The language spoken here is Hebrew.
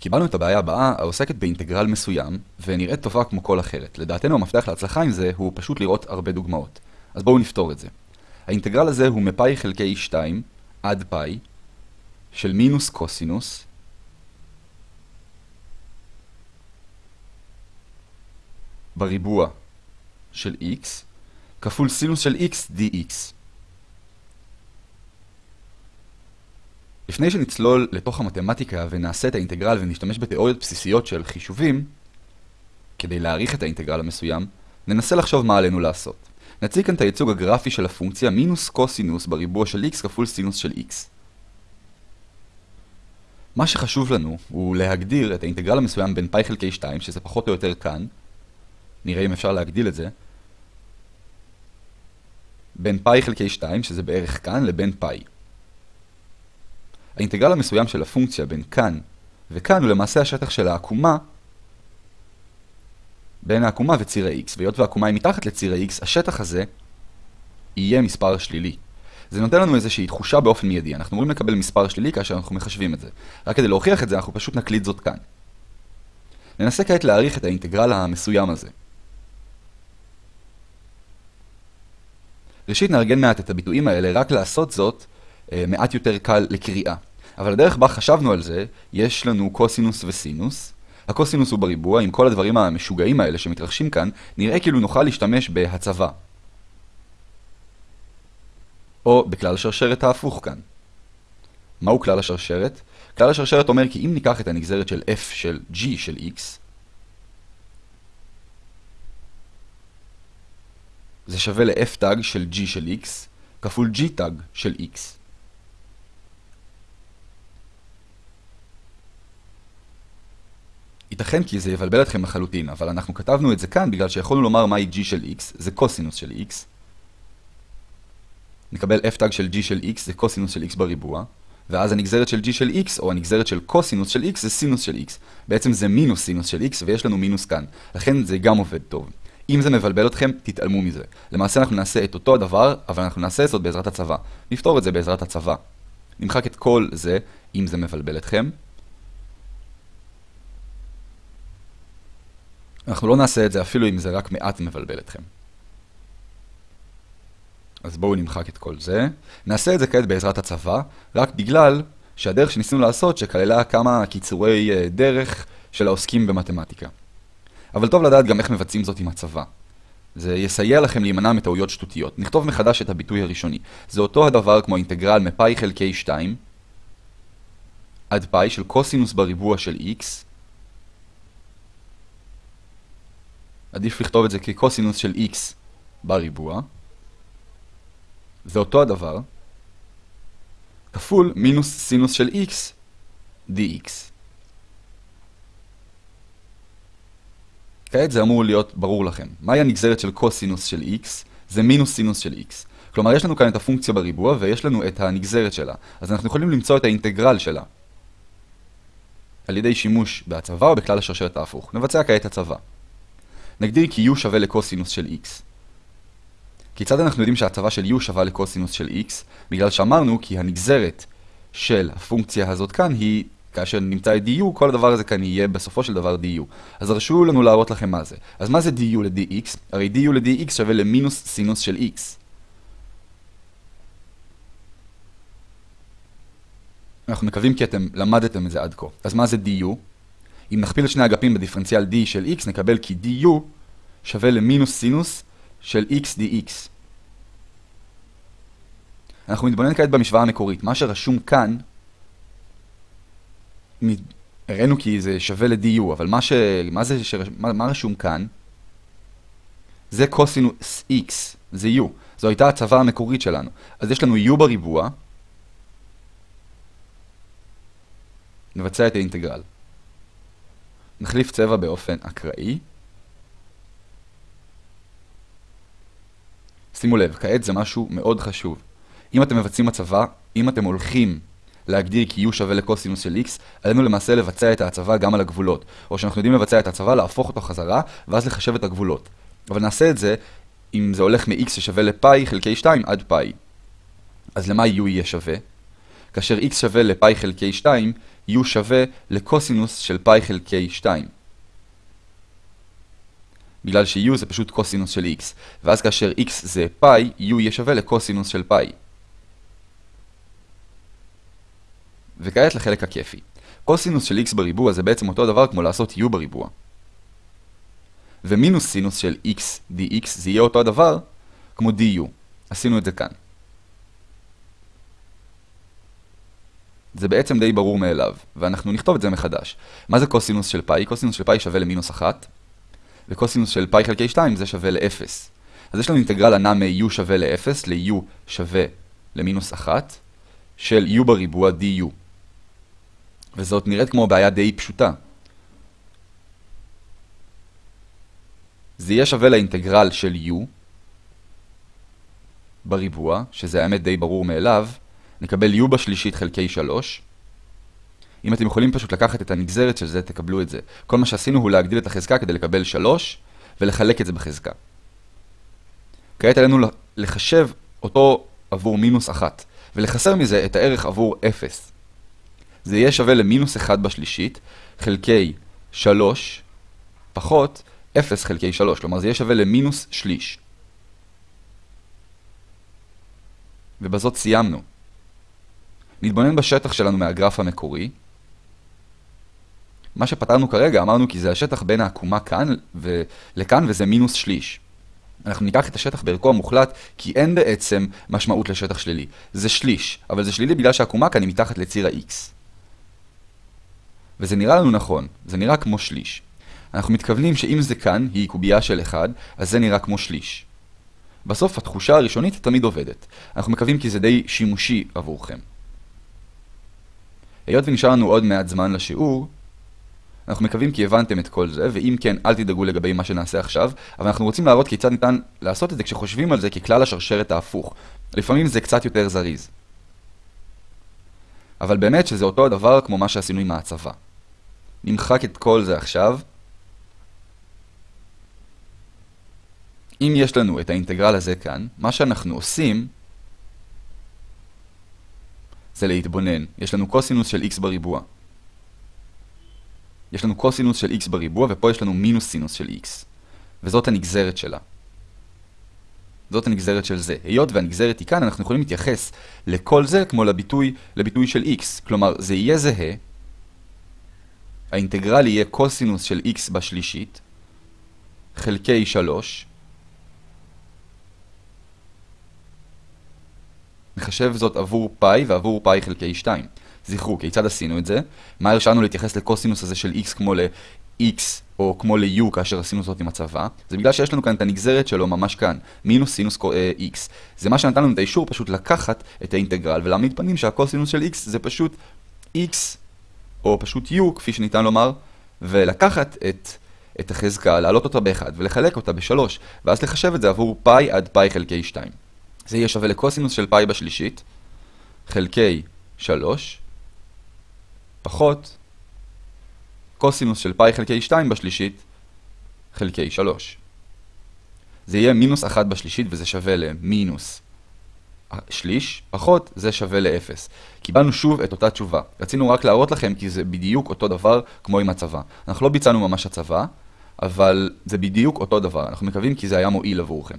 קיבלנו את הבעיה הבאה, העוסקת באינטגרל מסוים, ונראית טובה כמו כל אחרת. לדעתנו המפתח להצלחה עם זה הוא פשוט לראות הרבה דוגמאות. אז בואו נפתור את זה. האינטגרל הזה הוא מפאי חלקי 2 עד פאי של מינוס קוסינוס בריבוע של x כפול סינוס של x dx. לפני שנצלול לתוך המתמטיקה ונעשה את האינטגרל ונשתמש בתיאוריות בסיסיות של חישובים, כדי להעריך את האינטגרל המסוים, ננסה לחשוב מה עלינו לעשות. נציג כאן את הייצוג הגרפי של הפונקציה מינוס קוסינוס בריבוע של x כפול סינוס של x. מה שחשוב לנו הוא להגדיר את האינטגרל המסוים בין פאי חלקי 2, שזה פחות או יותר כאן, נראה אם אפשר להגדיל את זה, בין פאי חלקי 2, שזה בערך כאן, לבין פאי. האינטגרל המסוים של הפונקציה בין כאן וכאן הוא למעשה השטח של העקומה בין העקומה וציר ה-x, והיות והעקומה היא מתחת לציר ה-x, השטח הזה יהיה מספר שלילי. זה נותן לנו איזושהי תחושה באופן מיידי. אנחנו אמורים לקבל מספר שלילי כאשר אנחנו מחשבים את זה. רק כדי להוכיח את זה, אנחנו פשוט נקליד זאת כאן. ננסה כעת להעריך את האינטגרל המסוים הזה. ראשית נארגן מעט את הביטויים האלה, רק לעשות זאת אה, מעט יותר קל לקריאה. אבל הדרך בה חשבנו על זה, יש לנו קוסינוס וסינוס. הקוסינוס הוא בריבוע, עם כל הדברים המשוגעים האלה שמתרחשים כאן, נראה כאילו נוכל להשתמש בהצבה. או בכלל השרשרת ההפוך כאן. מהו כלל השרשרת? כלל השרשרת אומר כי אם ניקח את הנגזרת של f של g של x, זה שווה ל-f תג של g של x כפול g תג של x. ייתכן כי זה יבלבל אתכם לחלוטין, אבל אנחנו כתבנו את זה כאן בגלל שיכולנו לומר מהי g של x, זה קוסינוס של x. נקבל f תג של g של x, זה קוסינוס של x בריבוע, ואז הנגזרת של g של x, או הנגזרת של קוסינוס של x, זה סינוס של x. בעצם זה מינוס סינוס של x, ויש לנו מינוס כאן. לכן זה גם עובד טוב. אם זה מבלבל אתכם, תתעלמו מזה. למעשה אנחנו נעשה את אותו הדבר, אבל אנחנו נעשה זאת בעזרת הצבא. נפתור את זה בעזרת הצבא. נמחק את כל זה, אם זה מבלבל אתכם. אנחנו לא נעשה את זה אפילו אם זה רק מעט מבלבל אתכם. אז בואו נמחק את כל זה. נעשה את זה כעת בעזרת הצבא, רק בגלל שהדרך שניסינו לעשות שכללה כמה קיצורי אה, דרך של העוסקים במתמטיקה. אבל טוב לדעת גם איך מבצעים זאת עם הצבא. זה יסייע לכם להימנע מטעויות שטותיות. נכתוב מחדש את הביטוי הראשוני. זה אותו הדבר כמו אינטגרל מפאי חלקי 2 עד פאי של קוסינוס בריבוע של x. עדיף לכתוב את זה כקוסינוס של x בריבוע. זה אותו הדבר, כפול מינוס סינוס של x dx. כעת זה אמור להיות ברור לכם. מהי הנגזרת של קוסינוס של x? זה מינוס סינוס של x. כלומר, יש לנו כאן את הפונקציה בריבוע ויש לנו את הנגזרת שלה. אז אנחנו יכולים למצוא את האינטגרל שלה. על ידי שימוש בהצבה או בכלל השרשרת ההפוך. נבצע כעת הצבה. נגדיר כי u שווה לקוסינוס של x. כיצד אנחנו יודעים שההצבה של u שווה לקוסינוס של x? בגלל שאמרנו כי הנגזרת של הפונקציה הזאת כאן היא, כאשר נמצא את du, כל הדבר הזה כאן יהיה בסופו של דבר du. אז הרשו לנו להראות לכם מה זה. אז מה זה du ל-dx? הרי du ל-dx שווה למינוס סינוס של x. אנחנו מקווים כי אתם למדתם את זה עד כה. אז מה זה du? אם נכפיל את שני אגפים בדיפרנציאל d של x, נקבל כי du שווה למינוס סינוס של x dx. אנחנו נתבונן כעת במשוואה המקורית. מה שרשום כאן, הראינו כי זה שווה ל-du, אבל מה, ש... מה, זה שרש... מה, מה רשום כאן? זה קוסינוס x, זה u. זו הייתה הצבה המקורית שלנו. אז יש לנו u בריבוע, נבצע את האינטגרל. נחליף צבע באופן אקראי. שימו לב, כעת זה משהו מאוד חשוב. אם אתם מבצעים הצבה, אם אתם הולכים להגדיר כי u שווה לקוסינוס של x, עלינו למעשה לבצע את ההצבה גם על הגבולות. או שאנחנו יודעים לבצע את ההצבה, להפוך אותו חזרה, ואז לחשב את הגבולות. אבל נעשה את זה אם זה הולך מ-x ששווה לפאי חלקי 2 עד פאי. אז למה u יהיה שווה? כאשר x שווה לפאי חלקי 2, u שווה לקוסינוס של פאי חלקי 2. בגלל ש-u זה פשוט קוסינוס של x, ואז כאשר x זה פאי, u יהיה שווה לקוסינוס של פאי. וכעת לחלק הכיפי. קוסינוס של x בריבוע זה בעצם אותו דבר כמו לעשות u בריבוע. ומינוס סינוס של x dx זה יהיה אותו הדבר כמו du. עשינו את זה כאן. זה בעצם די ברור מאליו, ואנחנו נכתוב את זה מחדש. מה זה קוסינוס של פאי? קוסינוס של פאי שווה למינוס 1, וקוסינוס של פאי חלקי 2 זה שווה ל-0. אז יש לנו אינטגרל הנע מ-u שווה ל-0 ל-u שווה למינוס 1 של u בריבוע du. וזאת נראית כמו בעיה די פשוטה. זה יהיה שווה לאינטגרל של u בריבוע, שזה האמת די ברור מאליו, נקבל u בשלישית חלקי 3. אם אתם יכולים פשוט לקחת את הנגזרת של זה, תקבלו את זה. כל מה שעשינו הוא להגדיל את החזקה כדי לקבל 3, ולחלק את זה בחזקה. כעת עלינו לחשב אותו עבור מינוס 1, ולחסר מזה את הערך עבור 0. זה יהיה שווה למינוס 1 בשלישית, חלקי 3, פחות 0 חלקי 3, כלומר זה יהיה שווה למינוס שליש. ובזאת סיימנו. נתבונן בשטח שלנו מהגרף המקורי. מה שפתרנו כרגע אמרנו כי זה השטח בין העקומה כאן ולכאן וזה מינוס שליש. אנחנו ניקח את השטח בערכו המוחלט כי אין בעצם משמעות לשטח שלילי. זה שליש, אבל זה שלילי בגלל שהעקומה כאן היא מתחת לציר ה-x. וזה נראה לנו נכון, זה נראה כמו שליש. אנחנו מתכוונים שאם זה כאן היא קובייה של 1, אז זה נראה כמו שליש. בסוף התחושה הראשונית תמיד עובדת. אנחנו מקווים כי זה די שימושי עבורכם. היות ונשאר לנו עוד מעט זמן לשיעור, אנחנו מקווים כי הבנתם את כל זה, ואם כן, אל תדאגו לגבי מה שנעשה עכשיו, אבל אנחנו רוצים להראות כיצד ניתן לעשות את זה כשחושבים על זה ככלל השרשרת ההפוך. לפעמים זה קצת יותר זריז. אבל באמת שזה אותו הדבר כמו מה שעשינו עם ההצבה. נמחק את כל זה עכשיו. אם יש לנו את האינטגרל הזה כאן, מה שאנחנו עושים זה להתבונן. יש לנו קוסינוס של x בריבוע. יש לנו קוסינוס של x בריבוע, ופה יש לנו מינוס סינוס של x. וזאת הנגזרת שלה. זאת הנגזרת של זה. היות והנגזרת היא כאן, אנחנו יכולים להתייחס לכל זה כמו לביטוי, לביטוי של x. כלומר, זה יהיה זהה. האינטגרל יהיה קוסינוס של x בשלישית, חלקי 3, נחשב זאת עבור פאי ועבור פאי חלקי 2. זכרו, כיצד עשינו את זה? מה הרשנו להתייחס לקוסינוס הזה של x כמו ל-x או כמו ל-u כאשר עשינו זאת עם הצבא? זה בגלל שיש לנו כאן את הנגזרת שלו ממש כאן, מינוס סינוס אה, x. זה מה שנתן לנו את האישור פשוט לקחת את האינטגרל ולהעמיד פנים שהקוסינוס של x זה פשוט x או פשוט u כפי שניתן לומר, ולקחת את, את החזקה, להעלות אותה ב-1 ולחלק אותה ב-3, ואז לחשב את זה עבור פאי עד פאי חלקי 2. זה יהיה שווה לקוסינוס של פאי בשלישית, חלקי 3, פחות קוסינוס של פאי חלקי 2 בשלישית, חלקי 3. זה יהיה מינוס 1 בשלישית וזה שווה למינוס שליש, פחות זה שווה ל-0. קיבלנו שוב את אותה תשובה. רצינו רק להראות לכם כי זה בדיוק אותו דבר כמו עם הצבא. אנחנו לא ביצענו ממש הצבא, אבל זה בדיוק אותו דבר. אנחנו מקווים כי זה היה מועיל עבורכם.